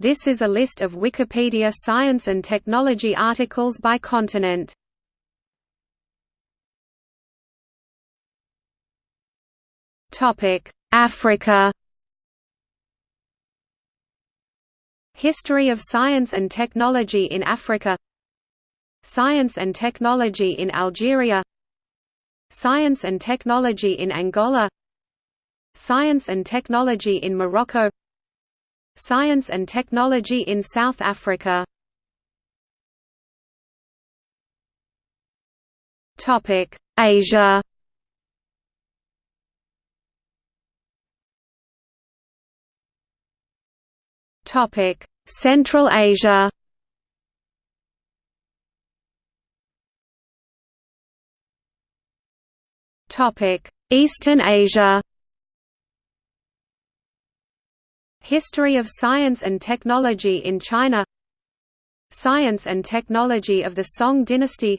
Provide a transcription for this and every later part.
This is a list of Wikipedia science and technology articles by continent. Topic: Africa. History of science and technology in Africa. Science and technology in Algeria. Science and technology in Angola. Science and technology in Morocco. Science and technology in South Africa. Topic: Asia. Topic: Central Asia. Topic: Eastern Asia. History of science and technology in China. Science and technology of the Song dynasty.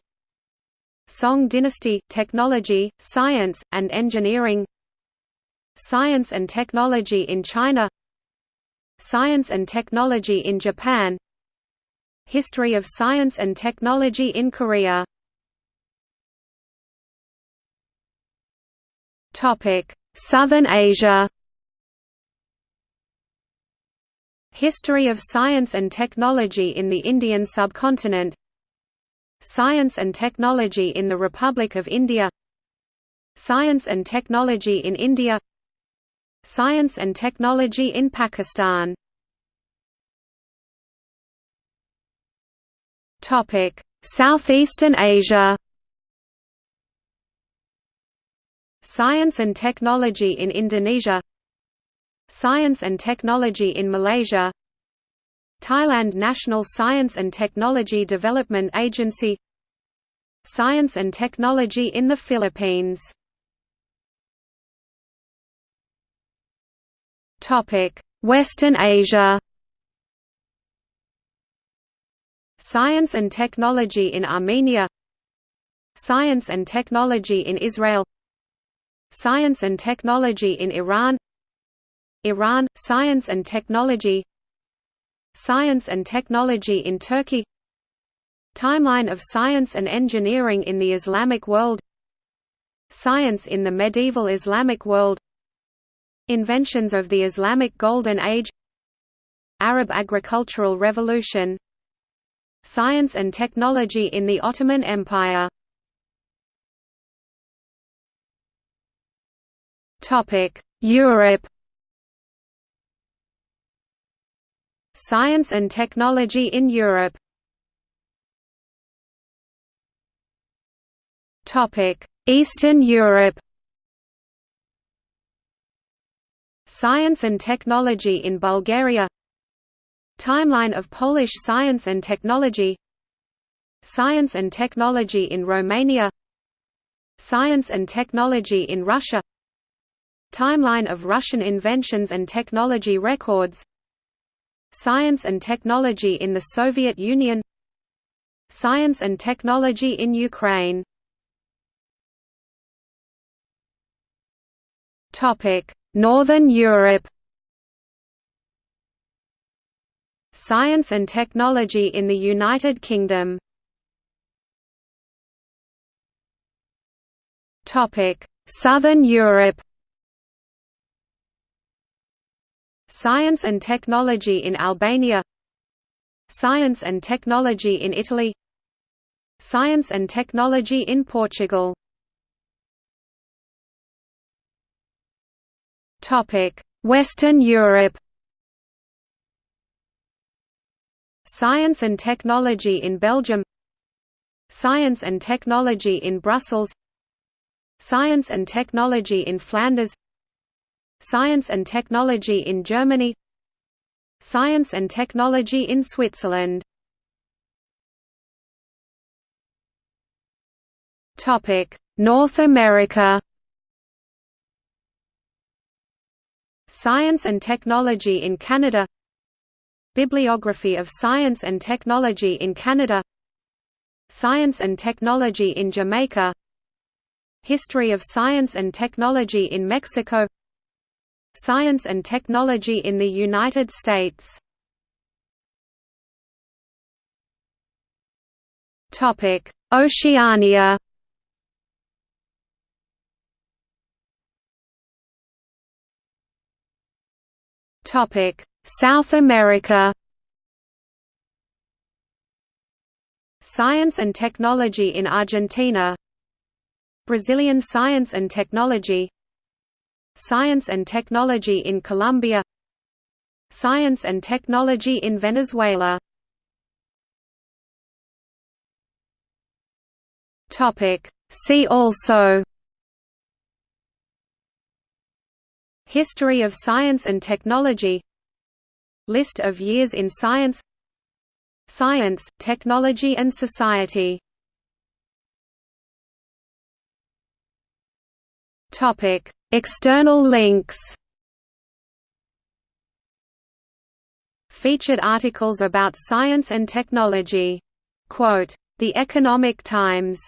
Song dynasty technology, science and engineering. Science and technology in China. Science and Technology in Japan History of Science and Technology in Korea Southern Asia History of Science and Technology in the Indian subcontinent. Science and Technology in the Republic of India. Science and Technology in India. Science and Technology in Pakistan. Southeastern Asia. Science and Technology in Indonesia Science and Technology in Malaysia Thailand National Science and Technology Development Agency Science and Technology in the Philippines. Western Asia. Science and technology in Armenia Science and technology in Israel Science and technology in Iran Iran – Science and technology. Science and technology in Turkey. Timeline of science and engineering in the Islamic world. Science in the medieval Islamic world. Inventions of the Islamic Golden Age. Arab agricultural revolution. Science and technology in the Ottoman Empire. Europe Science and technology in Europe. Eastern Europe. Science and Technology in Bulgaria. Timeline of Polish science and technology. Science and technology in Romania. Science and technology in Russia. Timeline of Russian inventions and technology records Science and technology in the Soviet Union Science and technology in Ukraine. Northern Europe. Science and technology in the United Kingdom. Southern Europe Science and technology in Albania. Science and technology in Italy. Science and technology in Portugal. Western Europe. Science and technology in Belgium. Science and technology in Brussels. Science and technology in Flanders Science and technology in Germany. Science and technology in Switzerland. North America. Science and Technology in Canada. Bibliography of Science and Technology in Canada. Science and Technology in Jamaica. History of Science and Technology in Mexico Science and Technology in the United States Oceania Topic: South America. Science and technology in Argentina. Brazilian science and technology. Science and technology in Colombia. Science and technology in Venezuela. See also. History of science and technology. List of years in science. Science, Technology and Society External links Featured articles about science and technology. Quote, the Economic Times